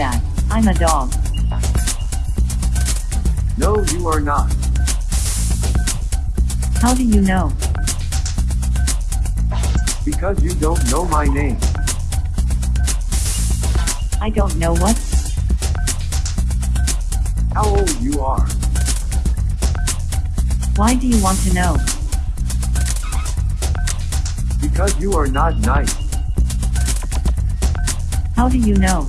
that. I'm a dog. No, you are not. How do you know? Because you don't know my name. I don't know what. How old you are. Why do you want to know? Because you are not nice. How do you know?